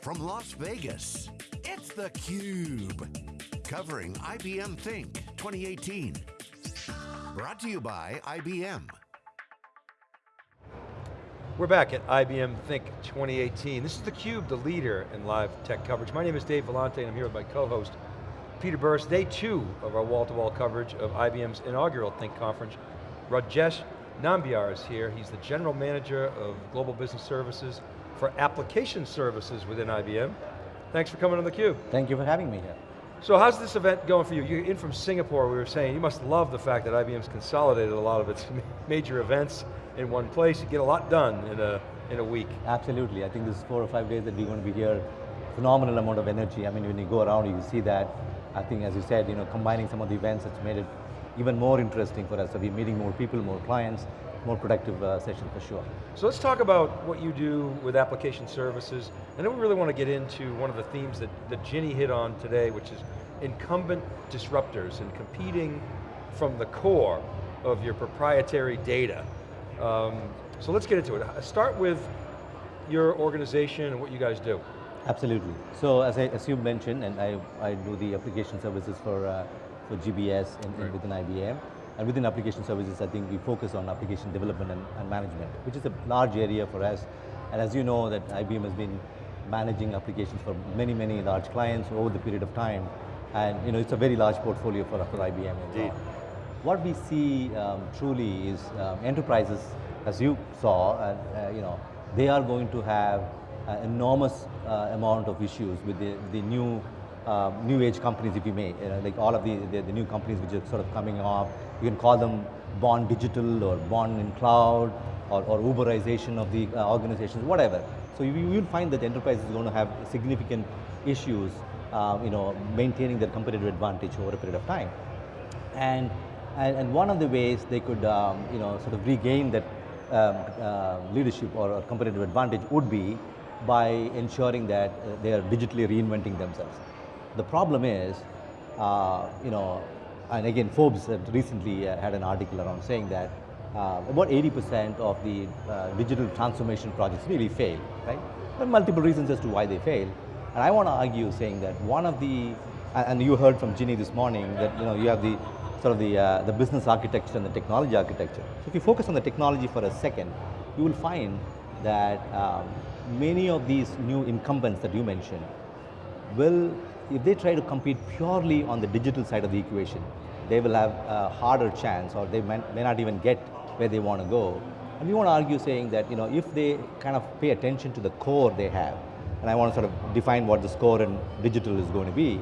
from Las Vegas, it's theCUBE. Covering IBM Think 2018. Brought to you by IBM. We're back at IBM Think 2018. This is theCUBE, the leader in live tech coverage. My name is Dave Vellante and I'm here with my co-host, Peter Burris. Day two of our wall-to-wall -wall coverage of IBM's inaugural Think conference. Rajesh Nambiar is here. He's the General Manager of Global Business Services for Application Services within IBM. Thanks for coming on theCUBE. Thank you for having me here. So how's this event going for you? You're in from Singapore, we were saying, you must love the fact that IBM's consolidated a lot of its major events in one place. You get a lot done in a, in a week. Absolutely, I think this is four or five days that we're going to be here. Phenomenal amount of energy. I mean, when you go around, you see that. I think, as you said, you know, combining some of the events, it's made it even more interesting for us. So we're meeting more people, more clients, more productive uh, session for sure. So let's talk about what you do with application services, and then we really want to get into one of the themes that, that Ginni hit on today, which is incumbent disruptors and competing from the core of your proprietary data. Um, so let's get into it. Start with your organization and what you guys do. Absolutely. So as, I, as you mentioned, and I, I do the application services for uh, for GBS and, right. within IBM. And within application services, I think we focus on application development and, and, management, which is a large area for us. And as you know, that IBM has been managing applications for many, many large clients over the period of time. And you know, it's a very large portfolio for, for IBM Indeed. What we see um, truly is um, enterprises, as you saw, uh, uh, you know, they are going to have an enormous uh, amount of issues with the, the new uh, new age companies, if you may, you know, like all of the, the, the, new companies which are sort of coming off. You can call them born digital or born in cloud or, or Uberization of the uh, organizations, whatever. So you, will find that enterprise is going to have significant issues, uh, you know, maintaining their competitive advantage over a period of time. And, and, and one of the ways they could, um, you know, sort of regain that um, uh, leadership or, or competitive advantage would be by ensuring that uh, they are digitally reinventing themselves. The problem is, uh, you know, and again, Forbes recently uh, had an article around saying that uh, about 80% of the uh, digital transformation projects really fail, right? There are multiple reasons as to why they fail. And I want to argue saying that one of the, and you heard from Ginni this morning that you know you have the sort of the, uh, the business architecture and the technology architecture. So if you focus on the technology for a second, you will find that um, many of these new incumbents that you mentioned will if they try to compete purely on the digital side of the equation, they will have a harder chance or they may, not even get where they want to go. And we want to argue saying that you know, if they kind of pay attention to the core they have, and I want to sort of define what this core and digital is going to be.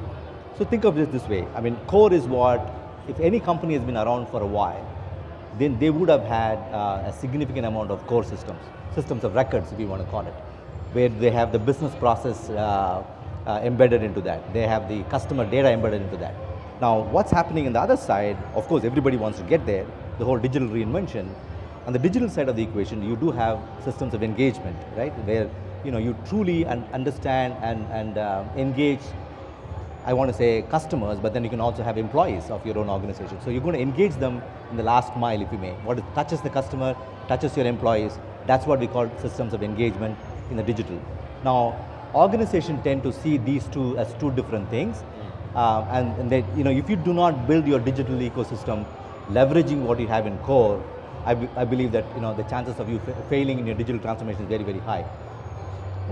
So think of it this way, I mean core is what, if any company has been around for a while, then they would have had uh, a significant amount of core systems, systems of records if you want to call it, where they have the business process uh, uh, embedded into that. They have the customer data embedded into that. Now, what's happening on the other side, of course, everybody wants to get there, the whole digital reinvention. On the digital side of the equation, you do have systems of engagement, right? Where you know you truly un understand and, and uh, engage, I want to say customers, but then you can also have employees of your own organization. So you're going to engage them in the last mile, if you may. What touches the customer, touches your employees, that's what we call systems of engagement in the digital. Now, organizations tend to see these two as two different things. Uh, and, and they, you know, if you do not build your digital ecosystem, leveraging what you have in core, I, I believe that you know, the chances of you failing in your digital transformation is very, very high.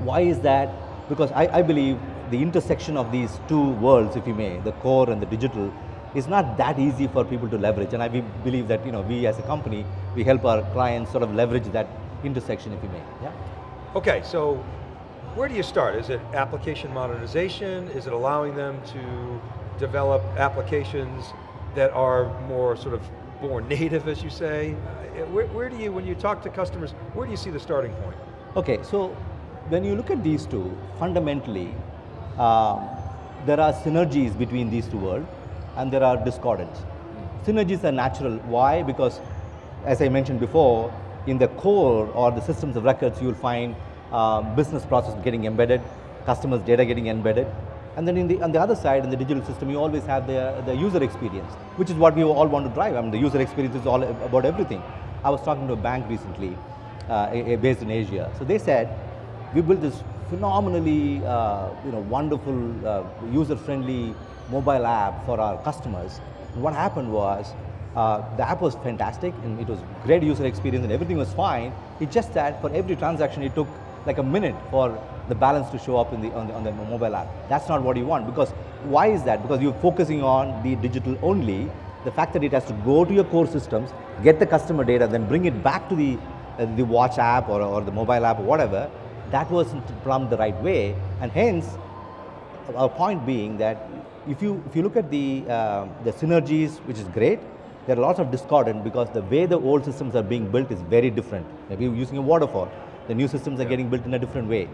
Why is that? Because I, I believe the intersection of these two worlds, if you may, the core and the digital, is not that easy for people to leverage. And I believe that you know, we as a company, we help our clients sort of leverage that intersection, if you may. Yeah. Okay, so where do you start? Is it application modernization? Is it allowing them to develop applications that are more sort of more native, as you say? Uh, where, where, do you, when you talk to customers, where do you see the starting point? Okay, so when you look at these two, fundamentally, um, there are synergies between these two worlds and there are discordance. Synergies are natural, why? Because as I mentioned before, in the core or the systems of records, you'll find um, business process getting embedded, customers data getting embedded. And then the, on the other side, in the digital system, you always have the, the user experience, which is what we all want to drive. I mean, the user experience is all about everything. I was talking to a bank recently, uh, based in Asia. So they said, we built this phenomenally, uh, you know, wonderful, uh, user-friendly mobile app for our customers. And what happened was, uh, the app was fantastic and it was great user experience and everything was fine. It's just that for every transaction it took like a minute for the balance to show up in the, on, the, on the mobile app. That's not what you want because why is that? Because you're focusing on the digital only. The fact that it has to go to your core systems, get the customer data, then bring it back to the, uh, the watch app or, or the mobile app or whatever, that wasn't plumbed the right way. And hence, our point being that if you, if you look at the, uh, the synergies, which is great, there are lots of discordant because the way the old systems are being built is very different. Maybe using a waterfall, the new systems are yeah. getting built in a different way.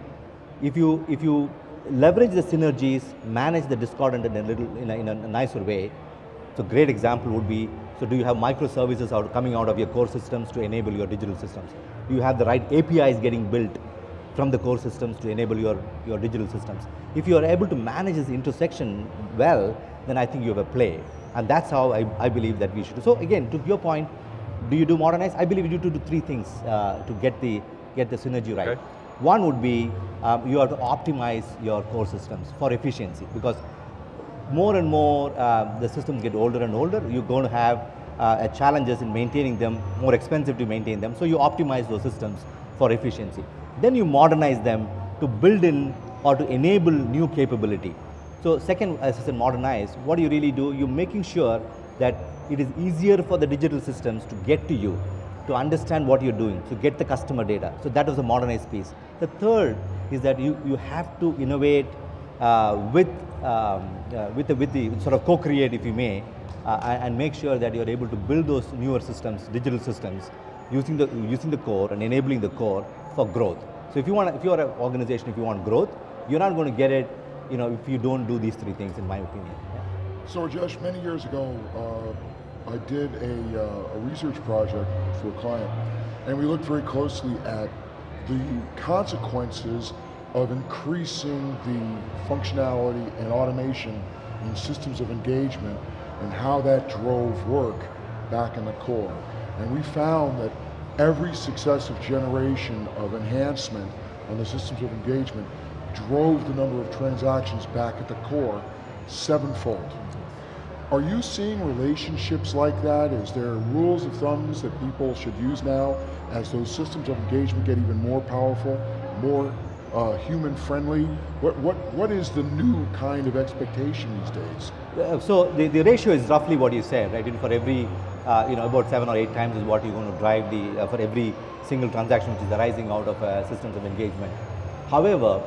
If you, if you leverage the synergies, manage the discordant in a, little, in a, in a nicer way, so great example would be, so do you have microservices out, coming out of your core systems to enable your digital systems? Do you have the right APIs getting built from the core systems to enable your, your digital systems? If you are able to manage this intersection well, then I think you have a play. And that's how I, I believe that we should do. So again, to your point, do you do modernize? I believe you do, do three things uh, to get the, get the synergy right. Okay. One would be um, you have to optimize your core systems for efficiency because more and more uh, the systems get older and older, you're going to have uh, challenges in maintaining them, more expensive to maintain them. So you optimize those systems for efficiency. Then you modernize them to build in or to enable new capability. So second, as I said, modernize, what do you really do? You're making sure that it is easier for the digital systems to get to you, to understand what you're doing, to get the customer data. So that was the modernized piece. The third is that you, you have to innovate uh, with, um, uh, with, the, with the sort of co-create, if you may, uh, and make sure that you're able to build those newer systems, digital systems, using the, using the core and enabling the core for growth. So if you want, if you're an organization, if you want growth, you're not going to get it you know, if you don't do these three things, in my opinion. Yeah. So Rajesh, many years ago, uh, I did a, uh, a research project for a client, and we looked very closely at the consequences of increasing the functionality and automation in systems of engagement and how that drove work back in the core. And we found that every successive generation of enhancement on the systems of engagement drove the number of transactions back at the core sevenfold. Are you seeing relationships like that? Is there rules of thumbs that people should use now as those systems of engagement get even more powerful, more uh, human friendly? What, what, what is the new kind of expectation these days? Uh, so the, the ratio is roughly what you said, right? for every, uh, you know, about seven or eight times is what you're going to drive the, uh, for every single transaction which is arising out of uh, systems of engagement. However,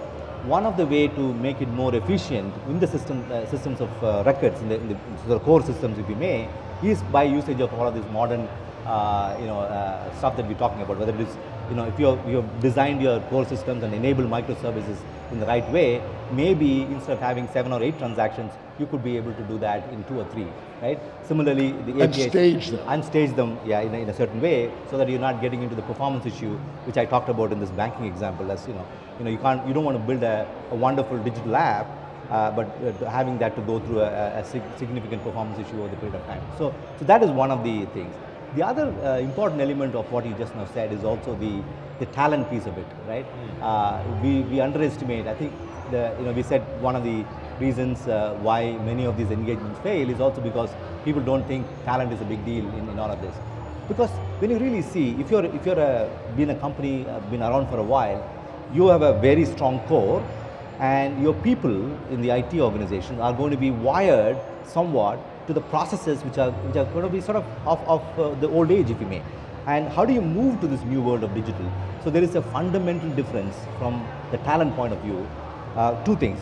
one of the way to make it more efficient in the system, uh, systems of uh, records, in the, in the, core systems if you may, is by usage of all of this modern uh, you know, uh, stuff that we're talking about, whether it is, you know, if you have, you have designed your core systems and enabled microservices in the right way, maybe instead of having seven or eight transactions, you could be able to do that in two or three, right? Similarly, the and APIs, stage them. Unstage them, yeah, in a, in a certain way, so that you're not getting into the performance issue, which I talked about in this banking example, as you know, you know, you can't, you don't want to build a, a wonderful digital app, uh, but uh, having that to go through a, a, significant performance issue over the period of time. So, so that is one of the things. The other uh, important element of what you just now said is also the, the talent piece of it, right? Mm. we, we underestimate, I think, the, you know, we said one of the reasons uh, why many of these engagements fail is also because people don't think talent is a big deal in, in all of this. Because when you really see, if you're, if you're a, been a company, uh, been around for a while, you have a very strong core and your people in the IT organization are going to be wired somewhat to the processes which are, which are going to be sort of of, of uh, the old age, if you may. And how do you move to this new world of digital? So there is a fundamental difference from the talent point of view. Uh, two things.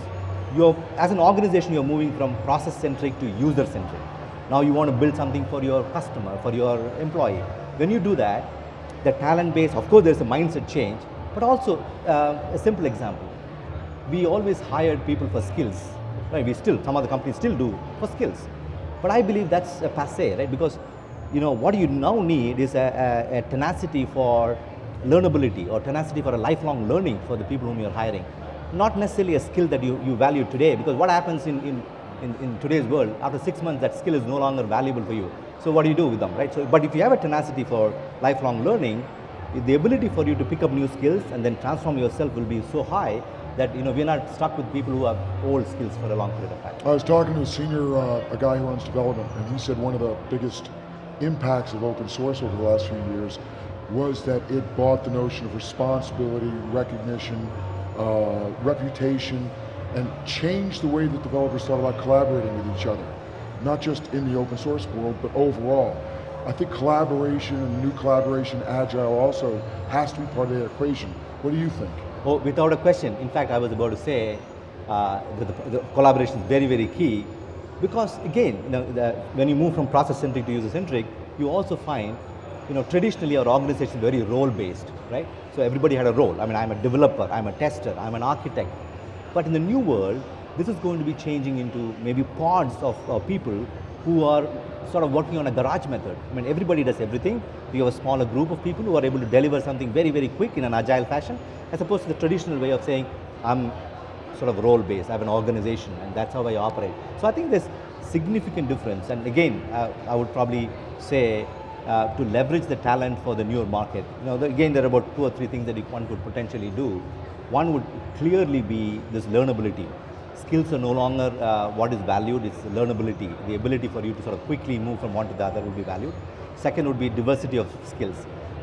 You're, as an organization, you're moving from process-centric to user-centric. Now you want to build something for your customer, for your employee. When you do that, the talent base, of course there's a mindset change, but also uh, a simple example. We always hired people for skills. Right? We still, some other companies still do for skills. But I believe that's a passe, right? Because you know what you now need is a, a, a tenacity for learnability or tenacity for a lifelong learning for the people whom you're hiring. Not necessarily a skill that you, you value today because what happens in, in, in, in, today's world, after six months that skill is no longer valuable for you. So what do you do with them, right? So, but if you have a tenacity for lifelong learning, the ability for you to pick up new skills and then transform yourself will be so high that you know we're not stuck with people who have old skills for a long period of time. I was talking to a senior, uh, a guy who runs development, and he said one of the biggest impacts of open source over the last few years was that it bought the notion of responsibility, recognition, uh, reputation, and changed the way that developers thought about collaborating with each other. Not just in the open source world, but overall. I think collaboration and new collaboration, agile also has to be part of the equation. What do you think? Oh, without a question. In fact, I was about to say uh, that the, the collaboration is very, very key because again, you know, the, when you move from process-centric to user-centric, you also find, you know, traditionally our organization is very role-based, right? So everybody had a role. I mean, I'm a developer, I'm a tester, I'm an architect. But in the new world, this is going to be changing into maybe pods of people who are sort of working on a garage method. I mean, everybody does everything. We have a smaller group of people who are able to deliver something very, very quick in an agile fashion, as opposed to the traditional way of saying, I'm sort of role-based, I have an organization, and that's how I operate. So I think there's significant difference, and again, uh, I would probably say uh, to leverage the talent for the newer market. You know, the, again, there are about two or three things that one could potentially do. One would clearly be this learnability skills are no longer uh, what is valued, it's learnability. The ability for you to sort of quickly move from one to the other would be valued. Second would be diversity of skills.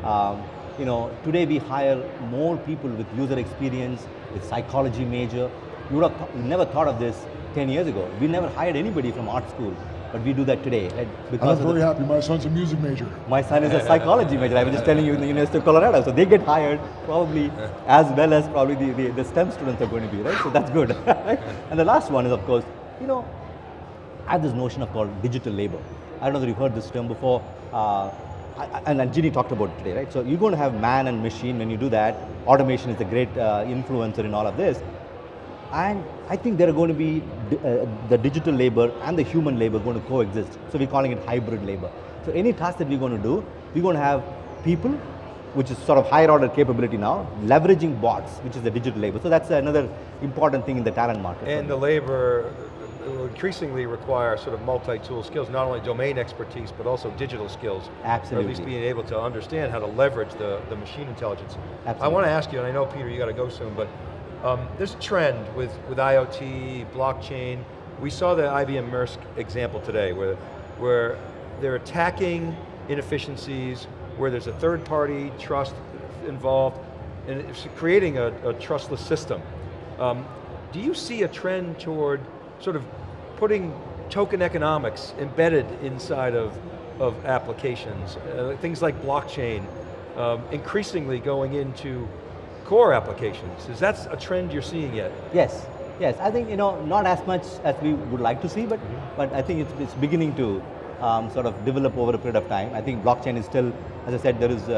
Um, you know, today we hire more people with user experience, with psychology major. You would have th never thought of this 10 years ago. We never hired anybody from art school. But we do that today. Right? Because I'm very happy. My son's a music major. My son is a psychology major. I was just telling you in the University of Colorado. So they get hired probably as well as probably the, the, the STEM students are going to be, right? So that's good. right? And the last one is, of course, you know, I have this notion of called digital labor. I don't know if you've heard this term before. Uh, and, and Ginni talked about it today, right? So you're going to have man and machine when you do that. Automation is a great uh, influencer in all of this. And I think there are going to be uh, the digital labor and the human labor going to coexist. So we're calling it hybrid labor. So any task that we're going to do, we're going to have people, which is sort of higher order capability now, leveraging bots, which is the digital labor. So that's another important thing in the talent market. And the labor will increasingly require sort of multi-tool skills, not only domain expertise, but also digital skills. Absolutely. Or at least being able to understand how to leverage the, the machine intelligence. Absolutely. I want to ask you, and I know Peter, you got to go soon, but um, there's a trend with, with IoT, blockchain. We saw the IBM Maersk example today where, where they're attacking inefficiencies, where there's a third party trust involved, and it's creating a, a trustless system. Um, do you see a trend toward sort of putting token economics embedded inside of, of applications, uh, things like blockchain, um, increasingly going into core applications. Is that a trend you're seeing yet? Yes, yes. I think, you know, not as much as we would like to see, but, mm -hmm. but I think it's, it's beginning to um, sort of develop over a period of time. I think blockchain is still, as I said, there is uh,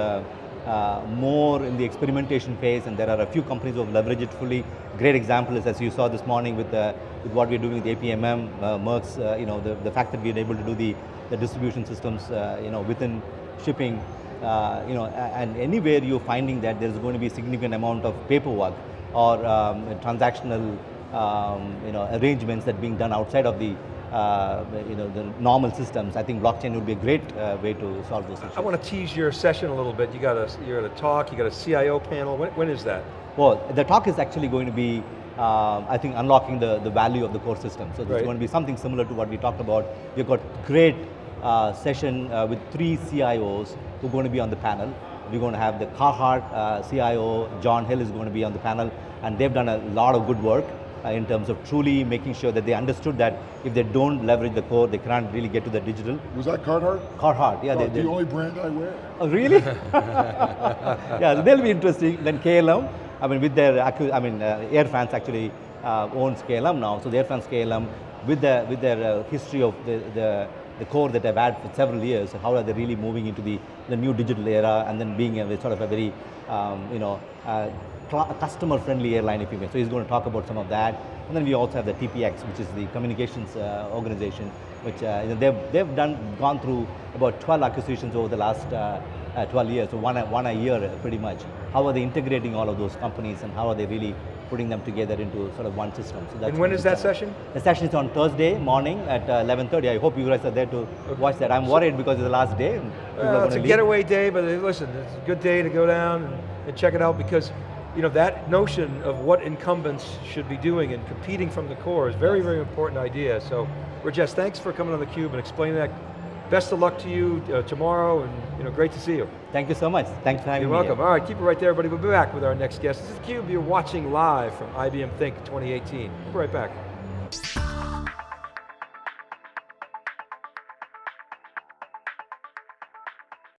uh, more in the experimentation phase and there are a few companies who have leveraged it fully. Great example is, as you saw this morning with, the, with what we're doing with APMM, uh, Maersk's, uh, you know, the, the fact that we're able to do the, the distribution systems, uh, you know, within shipping uh, you know, and anywhere you're finding that there's going to be a significant amount of paperwork or um, transactional um, you know, arrangements that being done outside of the uh, you know, the normal systems, I think blockchain would be a great uh, way to solve those issues. I want to tease your session a little bit. You got a, you're at a talk, you got a CIO panel, when, when is that? Well, the talk is actually going to be, uh, I think, unlocking the, the value of the core system. So there's right. going to be something similar to what we talked about. We've got great session uh, with three CIOs who are going to be on the panel. We're going to have the Carhartt uh, CIO, John Hill is going to be on the panel, and they've done a lot of good work uh, in terms of truly making sure that they understood that if they don't leverage the core, they can't really get to the digital. Was that Carhartt? Carhartt, yeah. Oh, they, the only brand I wear. Oh, really? yeah, they'll be interesting. Then KLM, I mean, with their, I mean, uh, Air France actually uh, owns KLM now, so the Air France KLM, with, the, with their uh, history of the, the the core that I've had for several years, how are they really moving into the, the new digital era and then being a sort of a very, um, you know, uh, customer-friendly airline, if you may. So he's going to talk about some of that. And then we also have the TPX, which is the communications uh, organization, which uh, they've, they've done, gone through about 12 acquisitions over the last uh, uh 12 years, so one, one a year pretty much. How are they integrating all of those companies and how are they really putting them together into sort of one system. So and when is that session? The session is on Thursday morning at 11.30. Uh, I hope you guys are there to okay. watch that. I'm worried because it's the last day. Uh, it's a leave. getaway day, but uh, listen, it's a good day to go down and, and check it out because you know, that notion of what incumbents should be doing and competing from the core is very, very important idea. So, Rajesh, thanks for coming on theCUBE and explaining that. Best of luck to you uh, tomorrow, and you know, great to see you. Thank you so much. Thanks for having me. You're me. welcome. All right, keep it right there, everybody. We'll be back with our next guest. This is theCUBE, you're watching live from IBM Think 2018. We'll be right back.